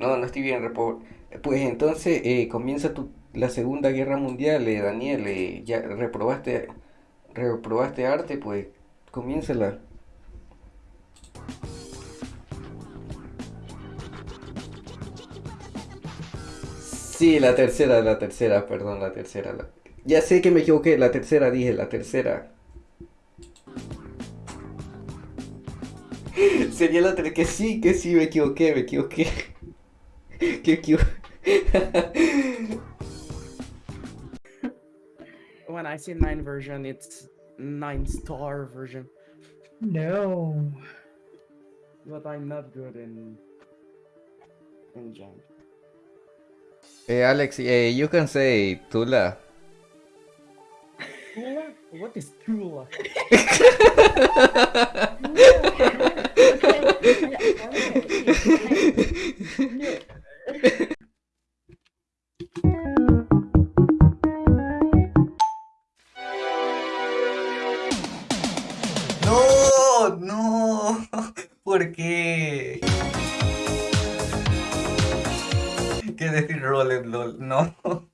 No, no estoy bien. Pues entonces eh, comienza tu, la Segunda Guerra Mundial, eh, Daniel. eh, ya reprobaste, reprobaste arte, pues comiénzala. Sí, la tercera, la tercera, perdón, la tercera. la- Ya sé que me equivoqué, la tercera dije, la tercera. Sería la tercera, que sí, que sí, me equivoqué, me equivoqué. Que equivo- When I see nine version, it's nine star version. No. But I'm not good in in Jang. Eh, Alex, eh, you can say Tula. Tula? What is Tula? No, no. ¿Por qué? ¿Qué decir Roller LOL? No.